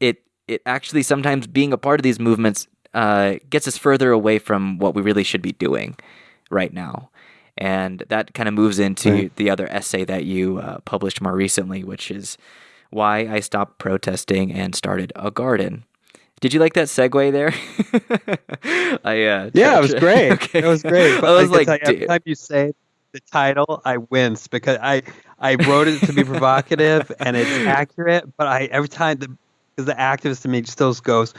it it actually sometimes being a part of these movements uh, gets us further away from what we really should be doing right now. And that kind of moves into Right. the other essay that you uh, published more recently, which is why I stopped protesting and started a garden. Did you like that segue there? I uh, Yeah, it was great. Okay. It was great. But I was can like, every time you say the title, I wince because I I wrote it to be provocative and it's accurate, but I every time the the activist in me still goes,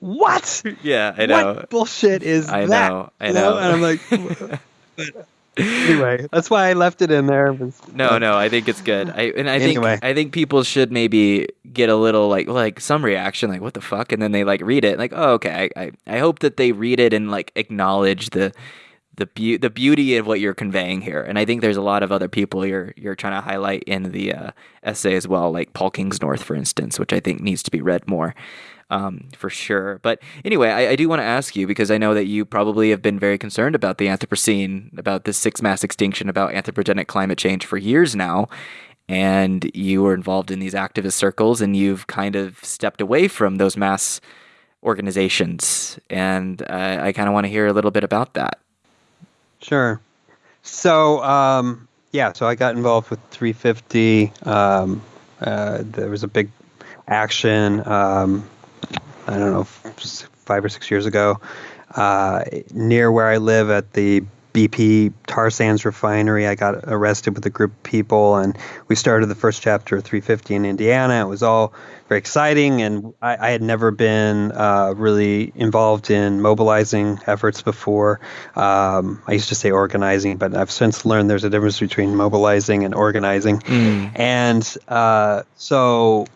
"What? yeah, I know. What bullshit is I that?" know. I You know. And I'm like, but anyway, that's why I left it in there. No, no, I think it's good. I and I Anyway. think I think people should maybe get a little like like some reaction like what the fuck and then they like read it like oh okay I I, I hope that they read it and like acknowledge the the beau- the beauty of what you're conveying here and I think there's a lot of other people you're you're trying to highlight in the uh, essay as well like Paul Kingsnorth for instance which I think needs to be read more um, for sure. But anyway, I, I do want to ask you because I know that you probably have been very concerned about the Anthropocene, about the sixth mass extinction, about anthropogenic climate change for years now. And you were involved in these activist circles and you've kind of stepped away from those mass organizations. And uh, I kind of want to hear a little bit about that. Sure. So, um, yeah, so I got involved with 350. Um, uh, there was a big action, um, I don't know, five or six years ago, uh, near where I live at the BP tar sands refinery. I got arrested with a group of people, and we started the first chapter of 350 in Indiana. It was all very exciting, and I, I had never been uh, really involved in mobilizing efforts before. Um, I used to say organizing, but I've since learned there's a difference between mobilizing and organizing. And uh, so,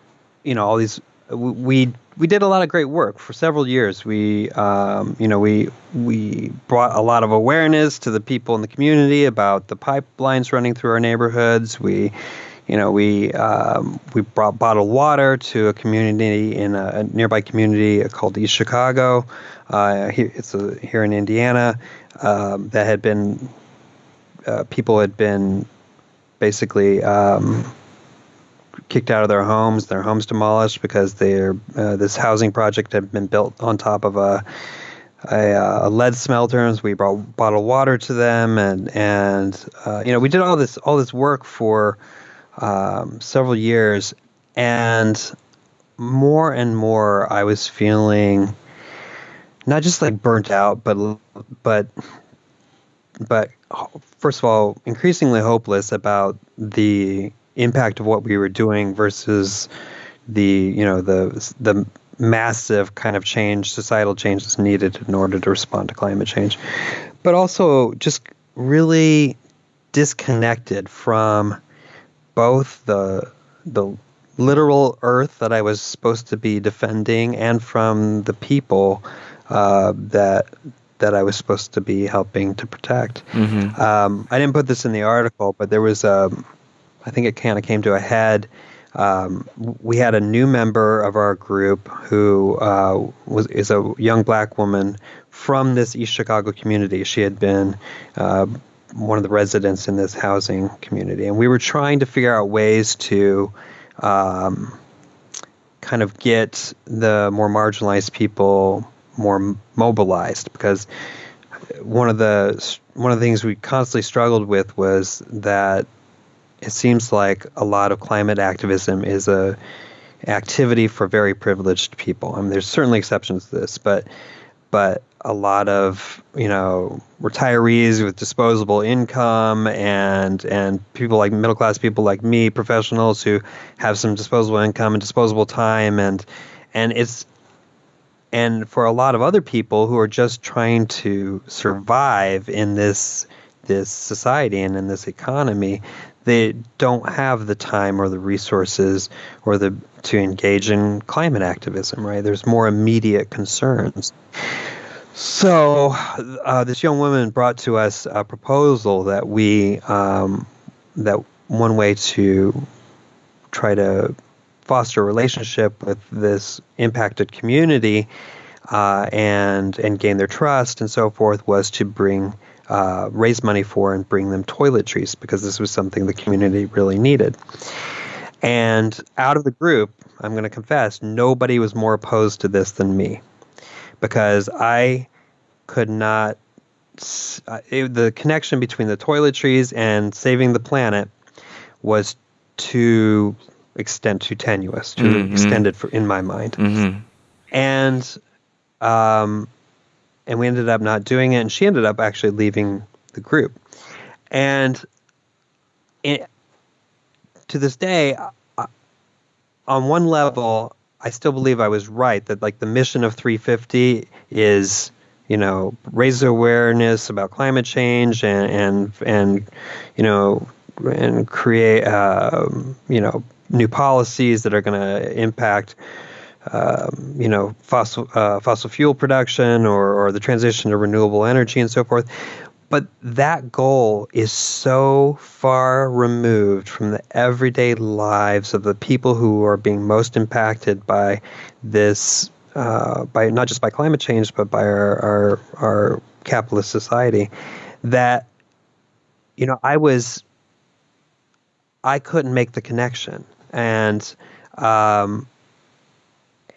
you know, all these we we did a lot of great work for several years. We, um, you know, we we brought a lot of awareness to the people in the community about the pipelines running through our neighborhoods. We, you know, we um, we brought bottled water to a community in a, a nearby community called East Chicago. Uh, here, it's a, here in Indiana um, that had been uh, people had been basically. Um, kicked out of their homes, their homes demolished because their uh, this housing project had been built on top of a a, uh, lead smelters. We brought bottled water to them, and and uh, you know we did all this all this work for um, several years, and more and more I was feeling not just like burnt out, but but but first of all, increasingly hopeless about the impact of what we were doing versus the you know the the massive kind of change societal change that's needed in order to respond to climate change but also just really disconnected from both the the literal earth that I was supposed to be defending and from the people uh, that that I was supposed to be helping to protect. Um, I didn't put this in the article, but there was a I think it kind of came to a head. Um, we had a new member of our group who uh, was is a young black woman from this East Chicago community. She had been uh, one of the residents in this housing community, and we were trying to figure out ways to um, kind of get the more marginalized people more mobilized because one of the one of the things we constantly struggled with was that it seems like a lot of climate activism is a activity for very privileged people. I mean, there's certainly exceptions to this, but but a lot of you know retirees with disposable income and and people like middle class people like me, professionals who have some disposable income and disposable time, and and it's and for a lot of other people who are just trying to survive in this this society and in this economy they don't have the time or the resources or the to engage in climate activism right? There's more immediate concerns. So uh, this young woman brought to us a proposal that we um, that one way to try to foster a relationship with this impacted community uh, and and gain their trust and so forth was to bring uh, raise money for and bring them toiletries because this was something the community really needed. And out of the group, I'm going to confess, nobody was more opposed to this than me because I could not. Uh, it, the connection between the toiletries and saving the planet was too extent too tenuous, too mm-hmm. extended for, in my mind. Mm-hmm. And um, and we ended up not doing it, and she ended up actually leaving the group. And it, to this day, uh, on one level, I still believe I was right that like the mission of 350 is you know raise awareness about climate change and and and you know and create um, you know new policies that are going to impact um, you know fossil uh, fossil fuel production or, or the transition to renewable energy and so forth but that goal is so far removed from the everyday lives of the people who are being most impacted by this, uh, by not just by climate change, but by our, our, our capitalist society, that, you know, I was, I couldn't make the connection. And, um,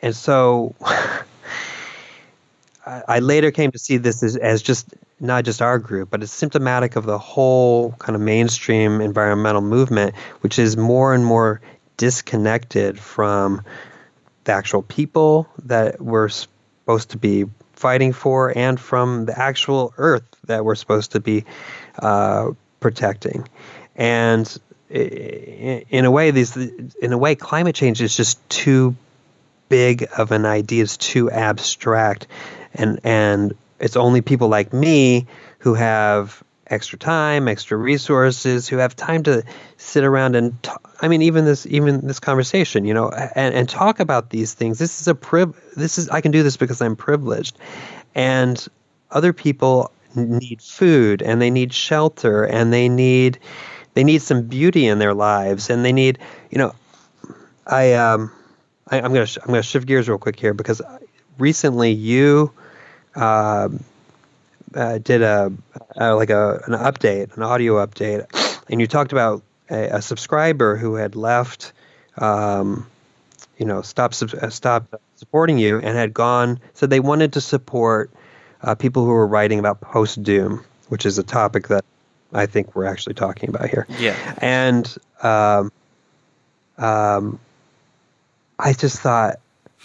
and so I later came to see this as, as just not just our group, but it's symptomatic of the whole kind of mainstream environmental movement, which is more and more disconnected from the actual people that we're supposed to be fighting for and from the actual earth that we're supposed to be uh, protecting. And in a way, these in a way, climate change is just too big of an idea. is too abstract and and it's only people like me who have extra time, extra resources, who have time to sit around and talk. I mean, even this, even this conversation, you know, and, and talk about these things. This is a priv. This is I can do this because I'm privileged, and other people need food and they need shelter and they need they need some beauty in their lives and they need, you know, I um, I, am gonna sh- I'm gonna shift gears real quick here because recently you uh, uh, did a, a, like a an update, an audio update, and you talked about a, a subscriber who had left, um, you know, stopped uh, stopped supporting you and had gone. Said they wanted to support uh, people who were writing about post doom, which is a topic that I think we're actually talking about here. Yeah, and um, um, I just thought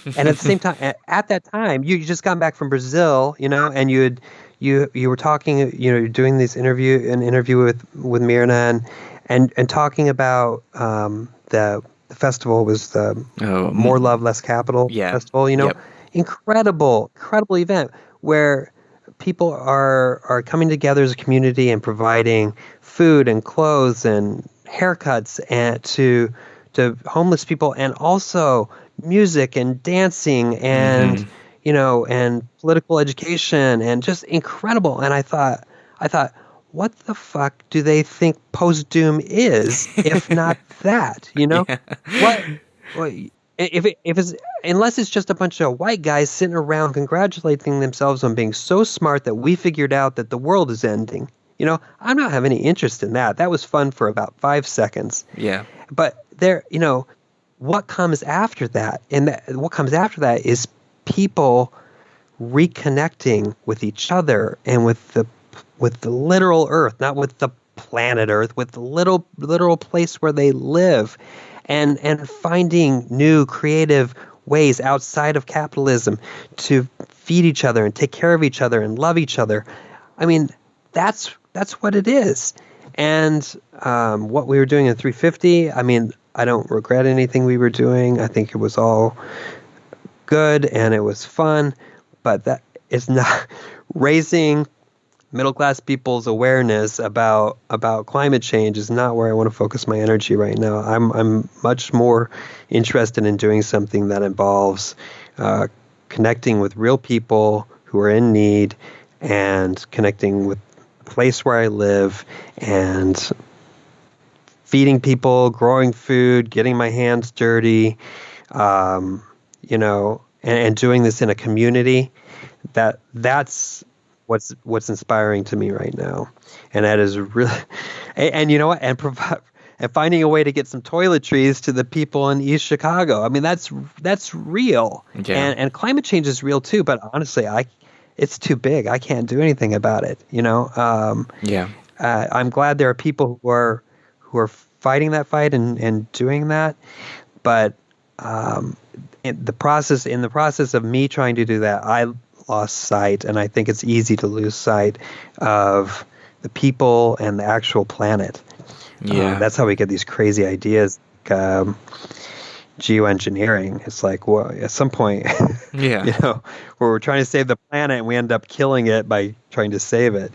and at the same time, at, at that time, you, just got back from Brazil, you know, and you had you you were talking, you know, you're doing this interview, an interview with with Mirna, and and, and talking about um, the the festival was the oh, More Love Less Capital yeah. festival. You know, yep. incredible, incredible event where people are are coming together as a community and providing food and clothes and haircuts and to to homeless people and also music and dancing and mm-hmm. you know and political education and just incredible. And i thought i thought what the fuck do they think post doom is if not that you know? Yeah. what, what if it, if it's unless it's just a bunch of white guys sitting around congratulating themselves on being so smart that we figured out that the world is ending you know? I'm not having any interest in that. That was fun for about five seconds. Yeah. But there you know what comes after that? And that, what comes after that is people reconnecting with each other and with the with the literal earth not with the planet earth with the little literal place where they live and and finding new creative ways outside of capitalism to feed each other and take care of each other and love each other. I mean that's that's what it is. And um, what we were doing in 350 i mean I don't regret anything we were doing. I think it was all good and it was fun, but that is not raising middle class people's awareness about about climate change is not where I want to focus my energy right now. I'm I'm much more interested in doing something that involves uh, connecting with real people who are in need and connecting with the place where I live and feeding people, growing food, getting my hands dirty, um, you know, and, and, doing this in a community. That that's what's what's inspiring to me right now, and that is really, and, and you know what, and provide. and finding a way to get some toiletries to the people in East Chicago. I mean, that's that's real, Yeah. and and climate change is real too. But honestly, I it's too big. I can't do anything about it. You know, um, Yeah. uh, I'm glad there are people who are who are fighting that fight and, and doing that, but um, in the process in the process of me trying to do that, I lost sight, and I think it's easy to lose sight of the people and the actual planet. Uh, Yeah. that's how we get these crazy ideas. Like, um, geoengineering. It's like, well, at some point, Yeah. you know, where we're trying to save the planet and we end up killing it by trying to save it.